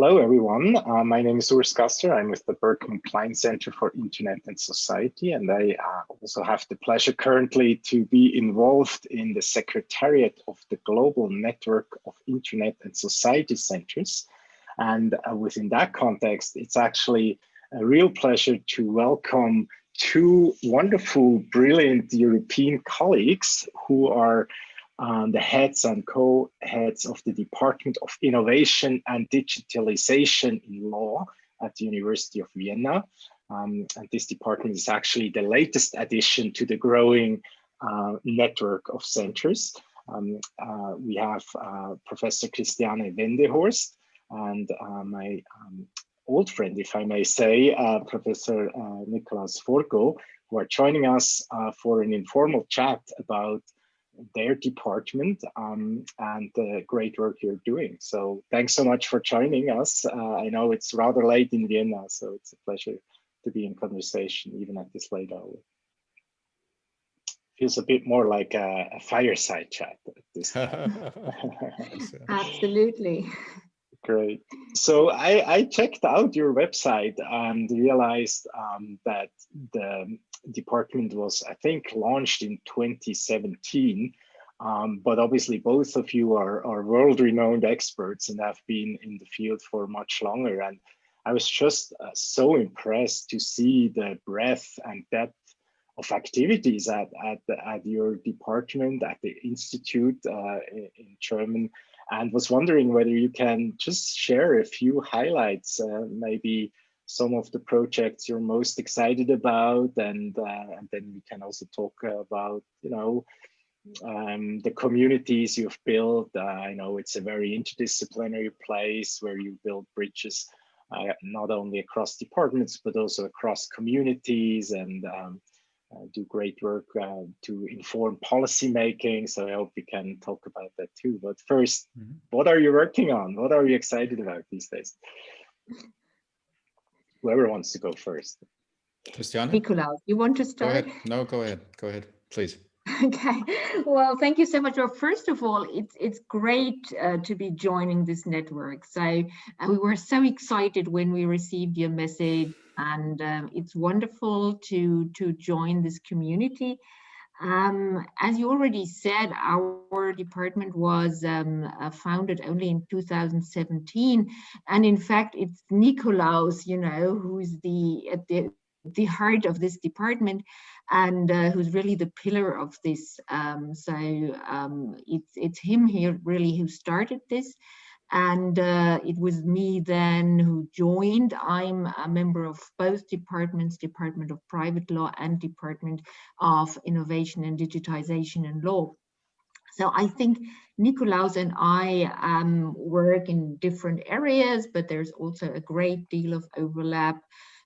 Hello, everyone. Uh, my name is Urs Gasser. I'm with the Berkman Klein Center for Internet and Society, and I uh, also have the pleasure currently to be involved in the Secretariat of the Global Network of Internet and Society Centers. And uh, within that context, it's actually a real pleasure to welcome two wonderful, brilliant European colleagues who are um, the heads and co-heads of the Department of Innovation and Digitalization in Law at the University of Vienna. Um, and this department is actually the latest addition to the growing uh, network of centers. Um, uh, we have uh, Professor Christiane Wendehorst and uh, my um, old friend, if I may say, uh, Professor uh, Nikolaus Forgo, who are joining us for an informal chat about their department um, and the great work you're doing. So thanks so much for joining us. Uh, I know it's rather late in Vienna, so it's a pleasure to be in conversation even at this late hour. Feels a bit more like a, a fireside chat. at this Absolutely. Great. So I, I, checked out your website and realized um, that the department was, I think, launched in 2017. Um, but obviously, both of you are, are world-renowned experts and have been in the field for much longer. And I was just uh, so impressed to see the breadth and depth of activities at, at, at your department, at the institute uh, in, in German, and was wondering whether you can just share a few highlights, uh, maybe some of the projects you're most excited about, and, uh, and then we can also talk about, you know, um, the communities you've built. Uh, I know it's a very interdisciplinary place where you build bridges uh, not only across departments, but also across communities and um, uh, do great work uh, to inform policy making. So I hope we can talk about that too. But 1st mm -hmm. what are you working on? What are you excited about these days? Whoever wants to go first. Christiane? Nikolaus, you want to start? Go ahead. No, go ahead. Go ahead, please. Okay, well, thank you so much. Well, first of all, it's it's great uh, to be joining this network. So uh, we were so excited when we received your message and um, it's wonderful to, to join this community. Um, as you already said, our department was um, uh, founded only in 2017. And in fact, it's Nikolaus, you know, who's the, at the, the heart of this department and uh, who's really the pillar of this. Um, so um, it's, it's him here really who started this and uh, it was me then who joined. I'm a member of both departments, Department of Private Law and Department of Innovation and Digitization and Law. So I think Nikolaus and I um, work in different areas, but there's also a great deal of overlap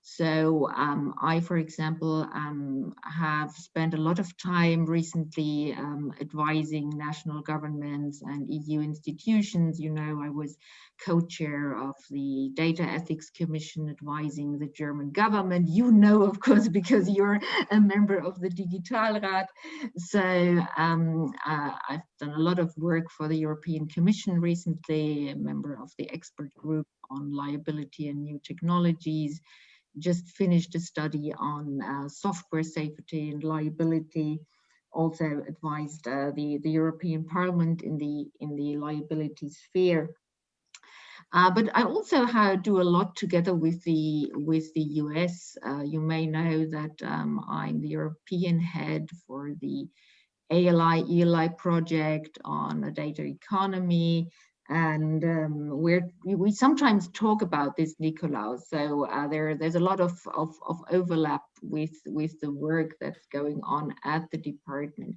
so um, I, for example, um, have spent a lot of time recently um, advising national governments and EU institutions. You know, I was co-chair of the Data Ethics Commission advising the German government. You know, of course, because you're a member of the Digitalrat. So um, uh, I've done a lot of work for the European Commission recently, a member of the expert group on liability and new technologies just finished a study on uh, software safety and liability also advised uh, the the European Parliament in the in the liability sphere uh, but I also have, do a lot together with the with the US. Uh, you may know that um, I'm the European head for the ALI ELI project on a data economy and um, we're, we sometimes talk about this Nikolaus. So uh, there, there's a lot of, of, of, overlap with, with the work that's going on at the department.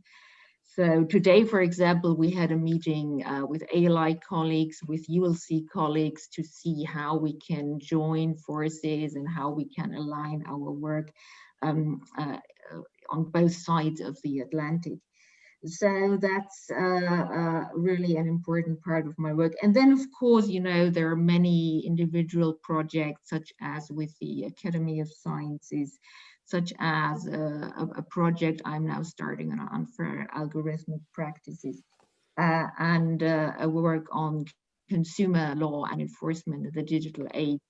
So today, for example, we had a meeting uh, with ALI colleagues, with ULC colleagues to see how we can join forces and how we can align our work um, uh, on both sides of the Atlantic. So that's uh, uh, really an important part of my work. And then, of course, you know, there are many individual projects, such as with the Academy of Sciences, such as uh, a, a, project I'm now starting on unfair algorithmic practices, uh, and uh, a work on consumer law and enforcement of the digital age.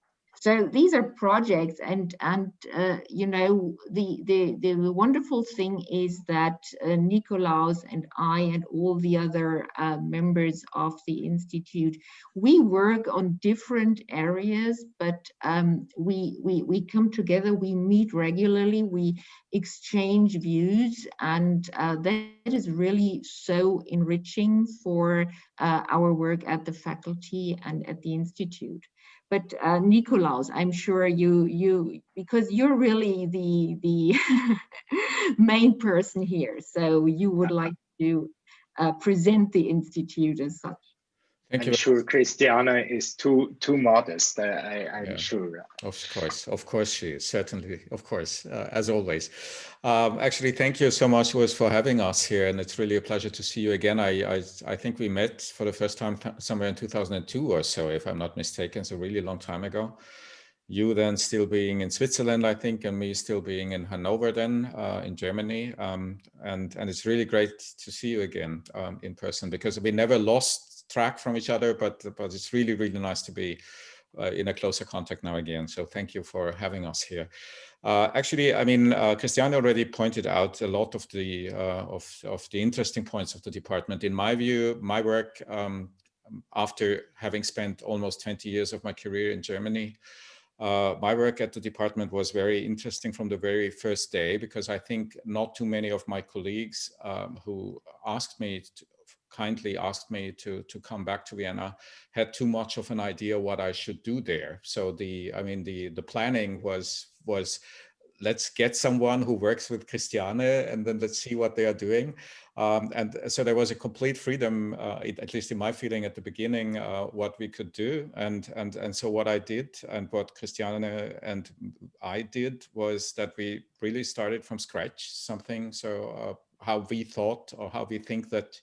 So these are projects, and and uh, you know the, the the wonderful thing is that uh, Nikolaus and I and all the other uh, members of the institute, we work on different areas, but um, we we we come together, we meet regularly, we exchange views, and uh, that is really so enriching for uh, our work at the faculty and at the institute. But uh, Nikolaus, I'm sure you you because you're really the the main person here, so you would like to uh, present the institute as such. Thank I'm you. sure Christiane is too too modest. I, am yeah. sure. Of course, of course she is. Certainly, of course, uh, as always. Um, actually, thank you so much, was for having us here, and it's really a pleasure to see you again. I I, I think we met for the first time somewhere in 2002 or so, if I'm not mistaken. So really long time ago. You then still being in Switzerland, I think, and me still being in Hanover then uh, in Germany. Um, and and it's really great to see you again um, in person because we never lost track from each other, but, but it's really, really nice to be uh, in a closer contact now again. So thank you for having us here. Uh, actually, I mean, uh, Christiane already pointed out a lot of the uh, of, of the interesting points of the department. In my view, my work um, after having spent almost 20 years of my career in Germany, uh, my work at the department was very interesting from the very first day because I think not too many of my colleagues um, who asked me to, kindly asked me to to come back to Vienna had too much of an idea what I should do there. So the I mean the the planning was was let's get someone who works with Christiane and then let's see what they are doing. Um, and so there was a complete freedom, uh, at least in my feeling at the beginning, uh, what we could do. And, and, and so what I did and what Christiane and I did was that we really started from scratch something. So uh, how we thought or how we think that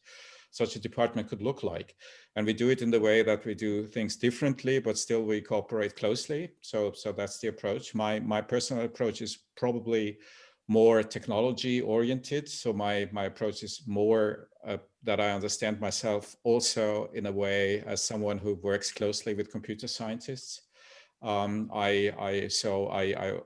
such a department could look like. And we do it in the way that we do things differently, but still we cooperate closely. So, so that's the approach. My, my personal approach is probably more technology oriented. So my, my approach is more uh, that I understand myself also in a way as someone who works closely with computer scientists. Um, I, I, so I, I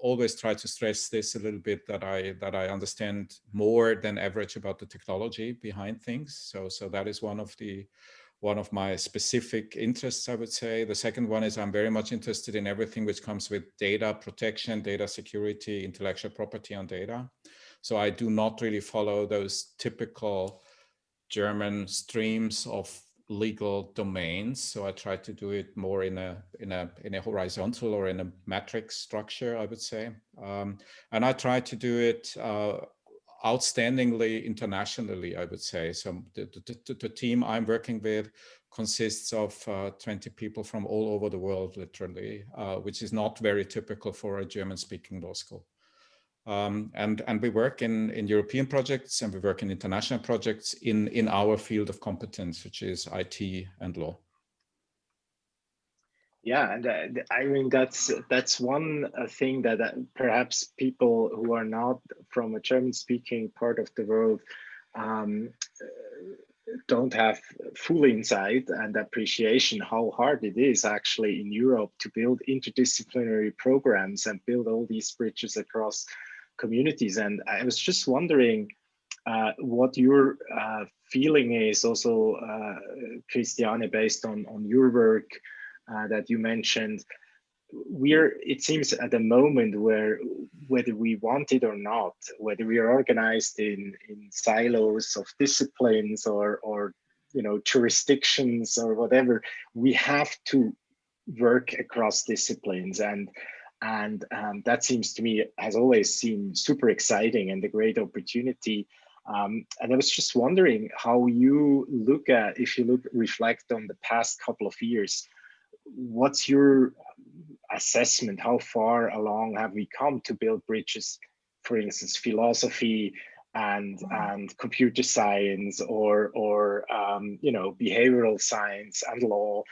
always try to stress this a little bit that I that I understand more than average about the technology behind things. So so that is one of the one of my specific interests, I would say. The second one is I'm very much interested in everything which comes with data protection, data security, intellectual property on data. So I do not really follow those typical German streams of legal domains. So I try to do it more in a in a in a horizontal or in a matrix structure, I would say. Um, and I try to do it uh, outstandingly internationally, I would say. So the, the, the, team I'm working with consists of uh, 20 people from all over the world, literally, uh, which is not very typical for a German-speaking law school. Um, and, and we work in, in European projects and we work in international projects in, in our field of competence, which is IT and law. Yeah, and uh, I mean that's that's one uh, thing that uh, perhaps people who are not from a German-speaking part of the world um, don't have full insight and appreciation how hard it is actually in Europe to build interdisciplinary programs and build all these bridges across communities. And I was just wondering uh, what your uh, feeling is also, uh, Christiane, based on, on your work uh, that you mentioned. We're, it seems at a moment where whether we want it or not, whether we are organized in, in silos of disciplines or, or you know, jurisdictions or whatever, we have to work across disciplines. And and um, that seems to me has always seemed super exciting and a great opportunity. Um, and I was just wondering how you look at, if you look, reflect on the past couple of years, what's your assessment? How far along have we come to build bridges, for instance, philosophy and and computer science or or um, you know behavioral science and law?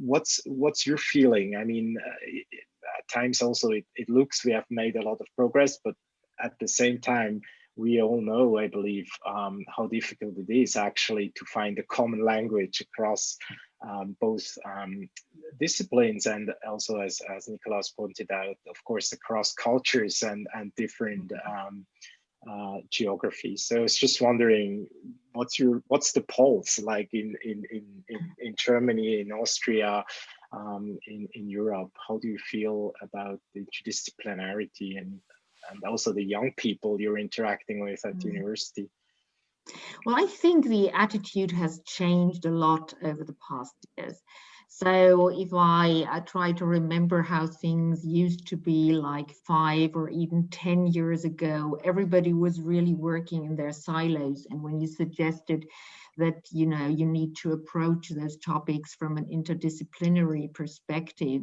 What's what's your feeling? I mean, uh, at times also it, it looks we have made a lot of progress, but at the same time, we all know, I believe, um, how difficult it is actually to find a common language across um, both um, disciplines and also as, as Nikolaus pointed out, of course, across cultures and, and different um, uh, geographies. So I was just wondering, what's your what's the pulse like in in in in, in Germany, in Austria, um, in in Europe? How do you feel about the interdisciplinarity and and also the young people you're interacting with at mm. university? Well, I think the attitude has changed a lot over the past years. So if I, I try to remember how things used to be like five or even 10 years ago, everybody was really working in their silos. And when you suggested that, you know, you need to approach those topics from an interdisciplinary perspective,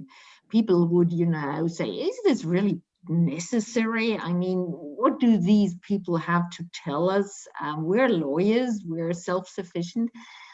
people would, you know, say, is this really necessary? I mean, what do these people have to tell us? Um, we're lawyers, we're self-sufficient.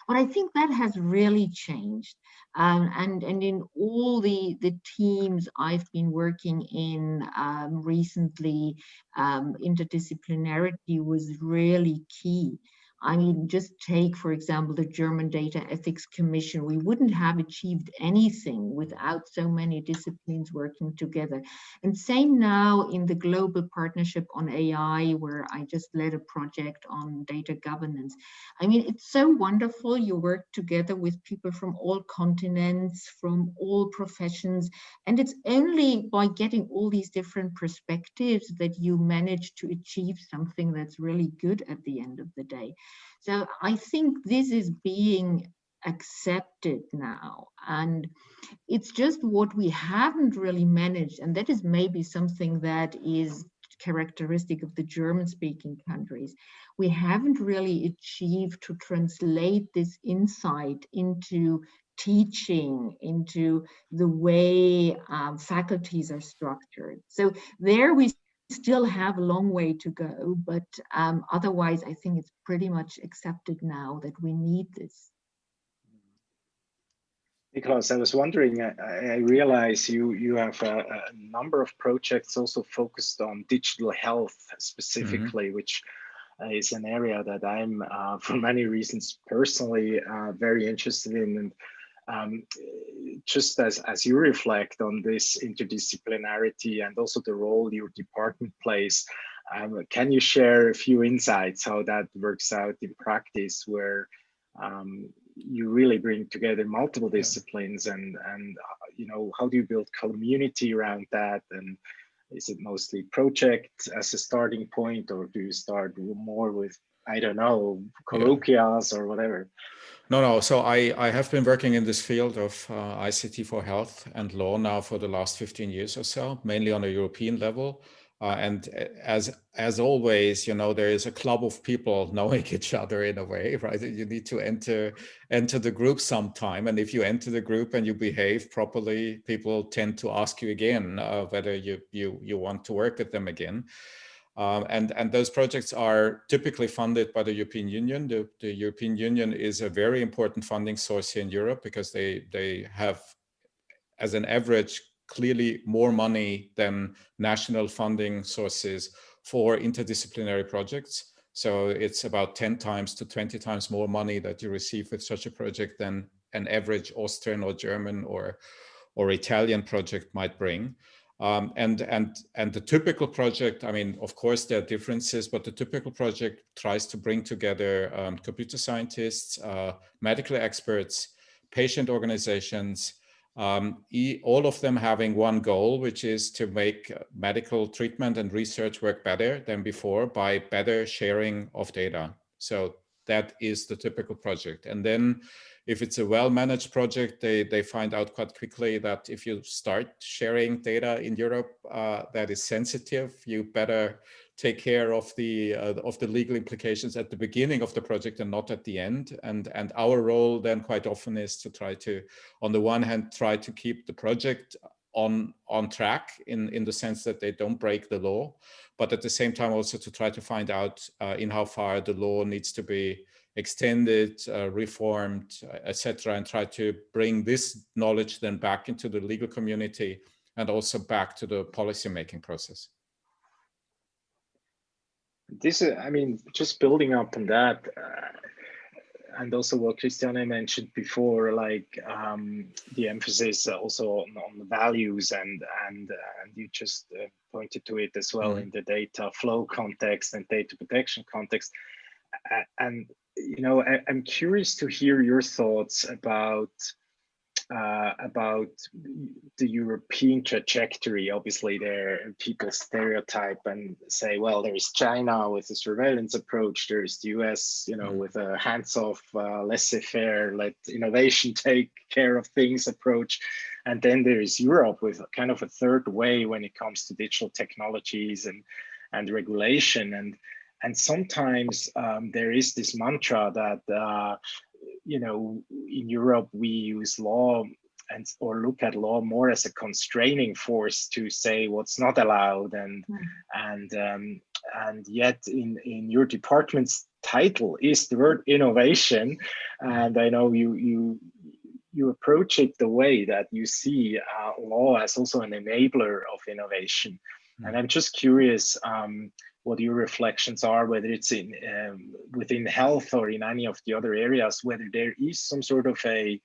But I think that has really changed. Um, and, and in all the, the teams I've been working in um, recently, um, interdisciplinarity was really key. I mean, just take, for example, the German Data Ethics Commission. We wouldn't have achieved anything without so many disciplines working together. And same now in the Global Partnership on AI, where I just led a project on data governance. I mean, it's so wonderful. You work together with people from all continents, from all professions. And it's only by getting all these different perspectives that you manage to achieve something that's really good at the end of the day. So I think this is being accepted now and it's just what we haven't really managed and that is maybe something that is characteristic of the German speaking countries. We haven't really achieved to translate this insight into teaching, into the way um, faculties are structured. So there we still have a long way to go, but um, otherwise, I think it's pretty much accepted now that we need this. Nikolaus, I was wondering, I, I realize you, you have a, a, number of projects also focused on digital health specifically, mm -hmm. which uh, is an area that I'm, uh, for many reasons, personally uh, very interested in. And um, just as, as you reflect on this interdisciplinarity and also the role your department plays, um, can you share a few insights how that works out in practice where um, you really bring together multiple disciplines and, and uh, you know, how do you build community around that? And is it mostly project as a starting point or do you start more with, I don't know, colloquias yeah. or whatever? No, no. So I, I have been working in this field of uh, ICT for health and law now for the last 15 years or so, mainly on a European level. Uh, and uh, as as always, you know, there is a club of people knowing each other in a way, right? You need to enter enter the group sometime, and if you enter the group and you behave properly, people tend to ask you again uh, whether you you you want to work with them again. Um, and, and those projects are typically funded by the European Union. The, the, European Union is a very important funding source here in Europe because they, they have, as an average, clearly more money than national funding sources for interdisciplinary projects. So it's about 10 times to 20 times more money that you receive with such a project than an average Austrian or German or, or Italian project might bring. Um, and and and the typical project, I mean, of course there are differences, but the typical project tries to bring together um, computer scientists, uh, medical experts, patient organizations, um, e all of them having one goal, which is to make medical treatment and research work better than before by better sharing of data. So that is the typical project. And then if it's a well-managed project, they, they find out quite quickly that if you start sharing data in Europe uh, that is sensitive, you better take care of the uh, of the legal implications at the beginning of the project and not at the end. And and our role then quite often is to try to, on the one hand, try to keep the project on on track in in the sense that they don't break the law, but at the same time also to try to find out uh, in how far the law needs to be extended, uh, reformed, uh, etc., and try to bring this knowledge then back into the legal community and also back to the policy making process. This is, I mean, just building up on that, uh, and also what Christiane mentioned before, like um, the emphasis also on, on, the values and and and you just uh, pointed to it as well mm -hmm. in the data flow context and data protection context. And you know, I, I'm curious to hear your thoughts about uh, about the European trajectory. Obviously, there people stereotype and say, well, there's China with a surveillance approach. There's the US, you know, mm. with a hands-off, uh, laissez-faire, let innovation take care of things approach. And then there is Europe with kind of a third way when it comes to digital technologies and and regulation. And and sometimes um, there is this mantra that uh, you know, in Europe, we use law and or look at law more as a constraining force to say what's not allowed and mm. and um, and yet in in your department's title is the word innovation and i know you you you approach it the way that you see uh, law as also an enabler of innovation mm. and i'm just curious um, what your reflections are, whether it's in um, within health or in any of the other areas, whether there is some sort of a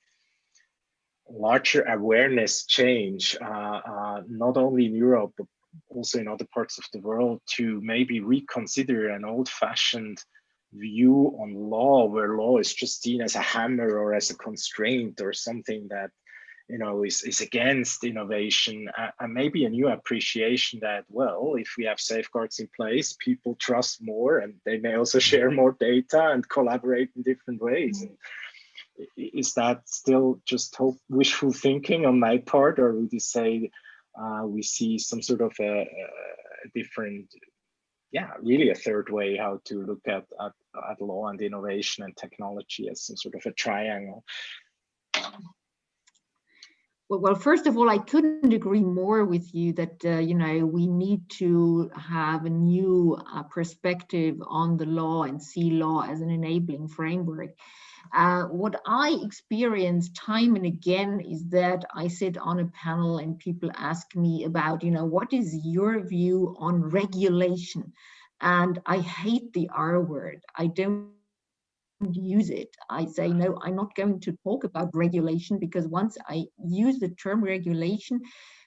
larger awareness change, uh, uh, not only in Europe, but also in other parts of the world to maybe reconsider an old fashioned view on law where law is just seen as a hammer or as a constraint or something that you know, is, is against innovation uh, and maybe a new appreciation that, well, if we have safeguards in place, people trust more and they may also mm-hmm. share more data and collaborate in different ways. And is that still just hope, wishful thinking on my part, or would you say uh, we see some sort of a, a, different, yeah, really a third way how to look at, at, at law and innovation and technology as some sort of a triangle? Well, first of all, I couldn't agree more with you that, uh, you know, we need to have a new uh, perspective on the law and see law as an enabling framework. Uh, what I experience time and again is that I sit on a panel and people ask me about, you know, what is your view on regulation? And I hate the R word. I don't use it. I say, no, I'm not going to talk about regulation because once I use the term regulation,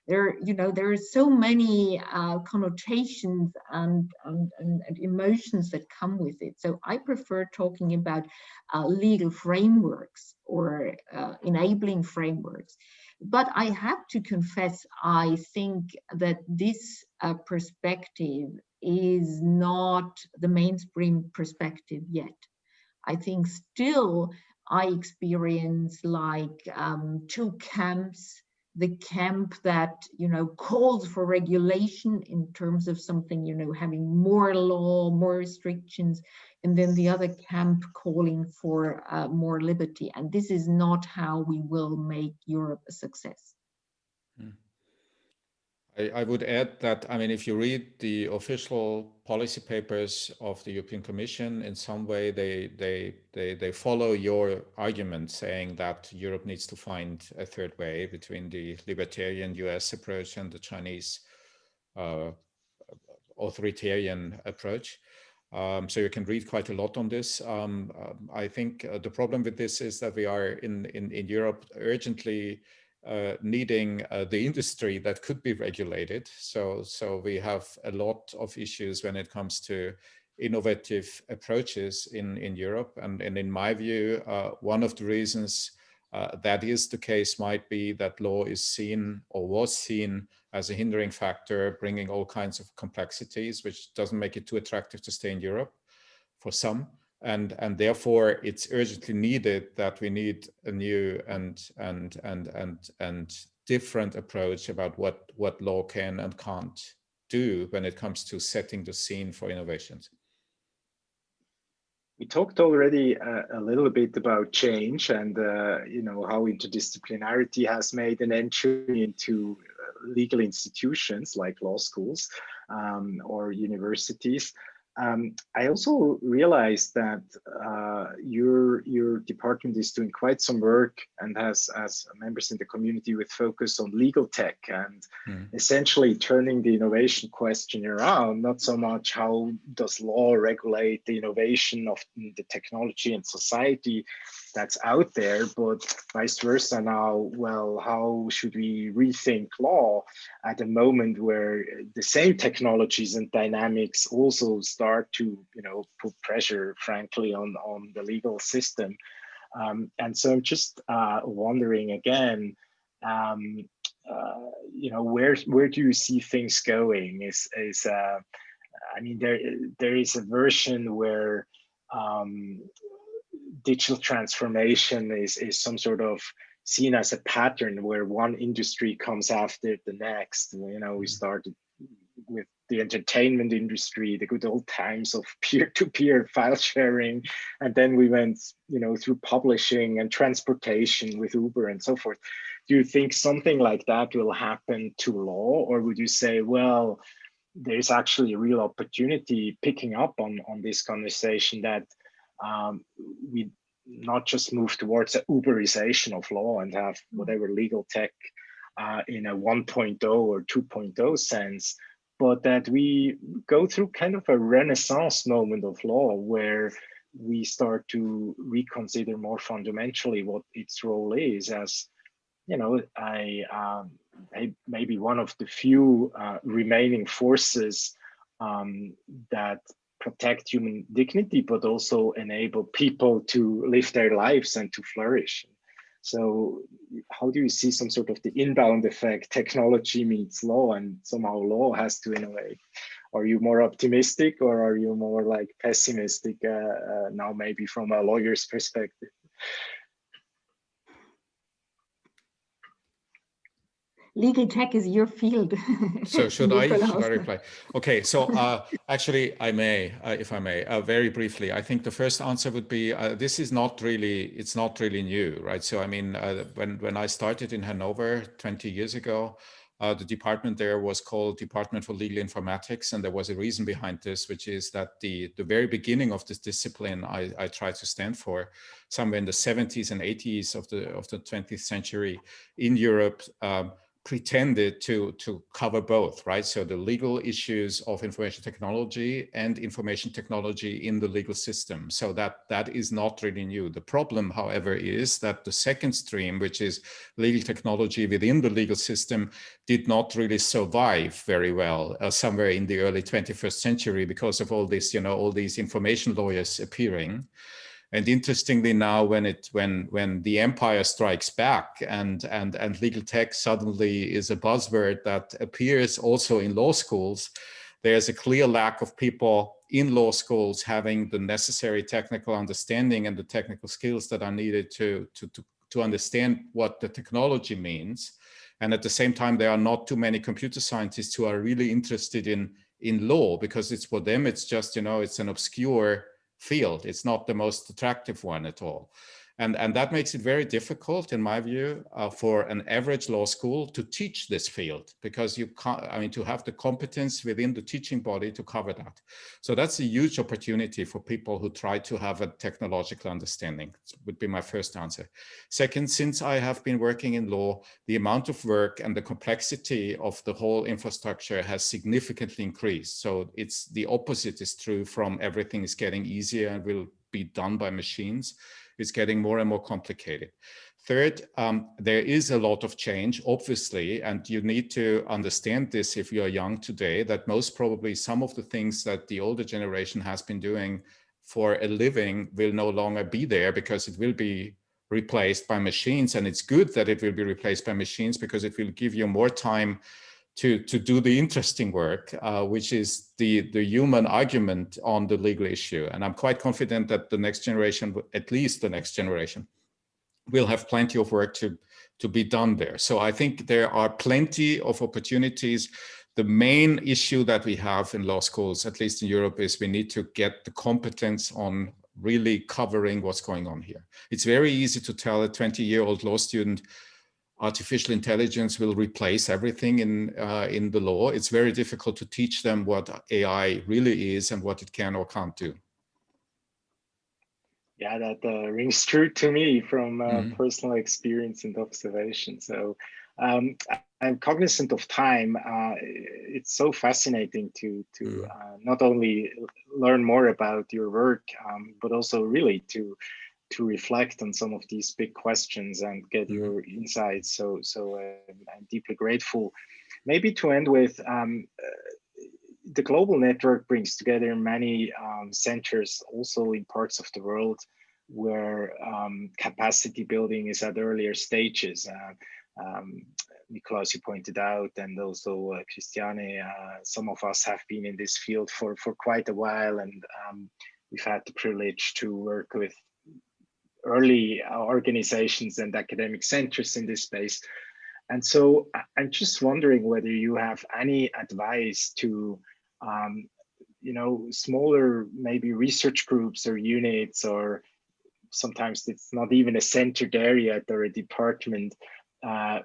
there, you know, there are so many uh, connotations and, and, and, emotions that come with it. So I prefer talking about uh, legal frameworks or uh, enabling frameworks. But I have to confess, I think that this uh, perspective is not the mainstream perspective yet. I think still I experience like um, two camps, the camp that, you know, calls for regulation in terms of something, you know, having more law, more restrictions, and then the other camp calling for uh, more liberty. And this is not how we will make Europe a success. Mm. I, I, would add that, I mean, if you read the official policy papers of the European Commission, in some way they, they, they, they follow your argument saying that Europe needs to find a third way between the libertarian US approach and the Chinese uh, authoritarian approach. Um, so you can read quite a lot on this. Um, uh, I think uh, the problem with this is that we are in, in, in Europe urgently uh, needing uh, the industry that could be regulated. So, so we have a lot of issues when it comes to innovative approaches in, in Europe. And, and in my view, uh, one of the reasons uh, that is the case might be that law is seen or was seen as a hindering factor, bringing all kinds of complexities, which doesn't make it too attractive to stay in Europe for some and and therefore it's urgently needed that we need a new and and and and and different approach about what what law can and can't do when it comes to setting the scene for innovations. We talked already uh, a little bit about change and uh, you know how interdisciplinarity has made an entry into uh, legal institutions like law schools um, or universities Um, I also realized that uh, your your department is doing quite some work and has as members in the community with focus on legal tech and mm. essentially turning the innovation question around. Not so much how does law regulate the innovation of the technology and society, that's out there, but vice versa now, well, how should we rethink law at a moment where the same technologies and dynamics also start to, you know, put pressure, frankly, on, on the legal system. Um, and so I'm just uh, wondering again, um, uh, you know, where where do you see things going? Is is uh, I mean, there there is a version where um, digital transformation is, is some sort of seen as a pattern where one industry comes after the next. You know, we mm-hmm. started with the entertainment industry, the good old times of peer-to-peer -peer file sharing, and then we went, you know, through publishing and transportation with Uber and so forth. Do you think something like that will happen to law, or would you say, well, there's actually a real opportunity picking up on on this conversation that um, we not just move towards an Uberization of law and have mm. whatever legal tech uh, in a 1.0 or 2.0 sense, but that we go through kind of a renaissance moment of law where we start to reconsider more fundamentally what its role is as you know i um, maybe one of the few uh, remaining forces um, that protect human dignity, but also enable people to live their lives and to flourish. So how do you see some sort of the inbound effect, technology meets law and somehow law has to innovate? Are you more optimistic or are you more like pessimistic uh, uh, now maybe from a lawyer's perspective? Legal tech is your field. so should I, should I reply? Okay, so uh, actually I may, uh, if I may, uh, very briefly, I think the first answer would be, uh, this is not really, it's not really new, right? So I mean, uh, when, when I started in Hanover 20 years ago, uh, the department there was called Department for Legal Informatics, and there was a reason behind this, which is that the the very beginning of this discipline I, I tried to stand for, somewhere in the 70s and 80s of the of the 20th century in Europe, um, pretended to to cover both right? So the legal issues of information technology and information technology in the legal system. So that that is not really new. The problem however is that the second stream which is legal technology within the legal system did not really survive very well uh, somewhere in the early 21st century because of all this you know all these information lawyers appearing and interestingly now when it when when the empire strikes back and and and legal tech suddenly is a buzzword that appears also in law schools, there's a clear lack of people in law schools having the necessary technical understanding and the technical skills that are needed to to to, to understand what the technology means. And at the same time, there are not too many computer scientists who are really interested in in law because it's for them, it's just, you know, it's an obscure field. It's not the most attractive one at all. And, and that makes it very difficult, in my view, uh, for an average law school to teach this field because you can't, I mean, to have the competence within the teaching body to cover that. So that's a huge opportunity for people who try to have a technological understanding, would be my first answer. Second, since I have been working in law, the amount of work and the complexity of the whole infrastructure has significantly increased. So it's the opposite is true from everything is getting easier and will be done by machines is getting more and more complicated. Third, um, there is a lot of change, obviously, and you need to understand this if you're young today, that most probably some of the things that the older generation has been doing for a living will no longer be there because it will be replaced by machines. And it's good that it will be replaced by machines because it will give you more time to, to do the interesting work, uh, which is the, the human argument on the legal issue. And I'm quite confident that the next generation, at least the next generation, will have plenty of work to, to be done there. So I think there are plenty of opportunities. The main issue that we have in law schools, at least in Europe, is we need to get the competence on really covering what's going on here. It's very easy to tell a 20 year old law student, artificial intelligence will replace everything in uh, in the law, it's very difficult to teach them what AI really is and what it can or can't do. Yeah, that uh, rings true to me from uh, mm -hmm. personal experience and observation. So um, I'm cognizant of time. Uh, it's so fascinating to to mm. uh, not only learn more about your work, um, but also really to to reflect on some of these big questions and get mm. your insights. So so uh, I'm deeply grateful. Maybe to end with. Um, uh, the global network brings together many um, centers also in parts of the world where um, capacity building is at earlier stages. Uh, um, Nikolaus, you pointed out, and also uh, Christiane, uh, some of us have been in this field for, for quite a while, and um, we've had the privilege to work with early organizations and academic centers in this space. And so I'm just wondering whether you have any advice to, um, you know, smaller maybe research groups or units, or sometimes it's not even a centered area or a department uh,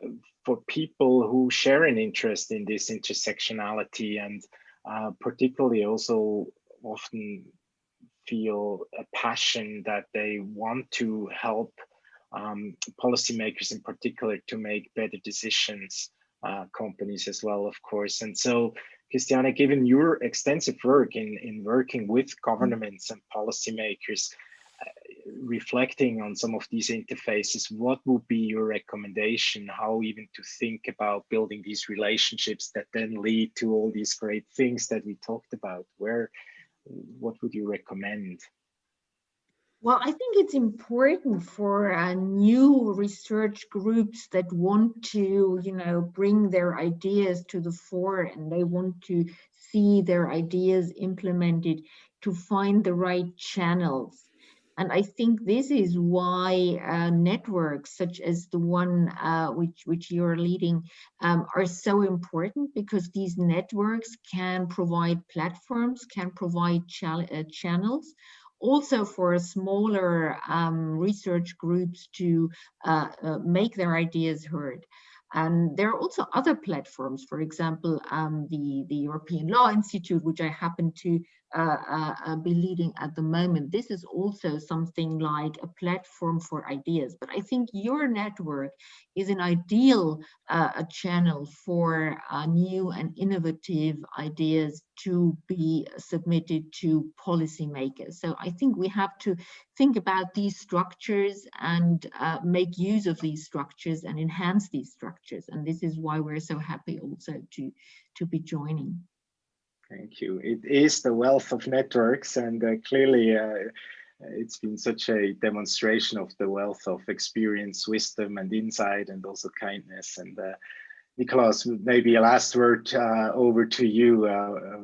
for people who share an interest in this intersectionality and uh, particularly also often feel a passion that they want to help um, policymakers in particular to make better decisions, uh, companies as well, of course. And so, Christiane, given your extensive work in, in working with governments and policymakers, reflecting on some of these interfaces, what would be your recommendation? How even to think about building these relationships that then lead to all these great things that we talked about? Where, what would you recommend? Well, I think it's important for uh, new research groups that want to, you know, bring their ideas to the fore and they want to see their ideas implemented to find the right channels and I think this is why uh, networks such as the one uh, which, which you're leading um, are so important because these networks can provide platforms, can provide uh, channels also for smaller um, research groups to uh, uh, make their ideas heard. And there are also other platforms, for example, um, the, the European Law Institute, which I happen to uh, uh, uh, be leading at the moment. This is also something like a platform for ideas, but I think your network is an ideal uh, channel for uh, new and innovative ideas to be submitted to policymakers. So I think we have to think about these structures and uh, make use of these structures and enhance these structures. And this is why we're so happy also to, to be joining. Thank you. It is the wealth of networks and uh, clearly uh, it's been such a demonstration of the wealth of experience, wisdom and insight and also kindness. And uh, Nikolaus, maybe a last word uh, over to you, uh, uh,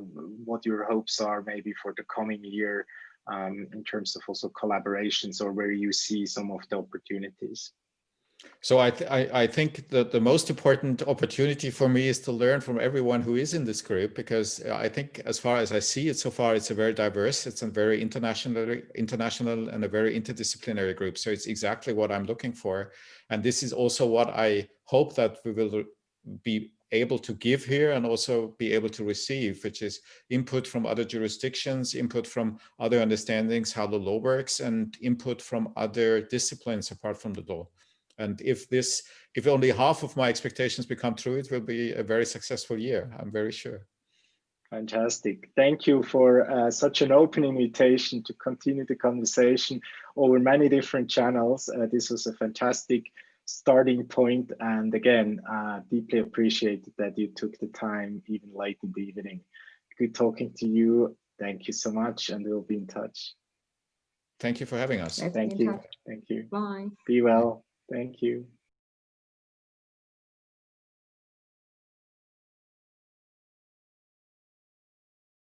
what your hopes are maybe for the coming year um, in terms of also collaborations or where you see some of the opportunities. So I, th I, I, think that the most important opportunity for me is to learn from everyone who is in this group, because uh, I think as far as I see it so far, it's a very diverse, it's a very international, international and a very interdisciplinary group. So it's exactly what I'm looking for. And this is also what I hope that we will be able to give here and also be able to receive, which is input from other jurisdictions, input from other understandings, how the law works, and input from other disciplines apart from the law. And if this, if only half of my expectations become true, it will be a very successful year, I'm very sure. Fantastic. Thank you for uh, such an open invitation to continue the conversation over many different channels. Uh, this was a fantastic starting point. And again, uh, deeply appreciated that you took the time even late in the evening. Good talking to you. Thank you so much and we'll be in touch. Thank you for having us. Thank you. Thank you. Bye. Be well. Thank you.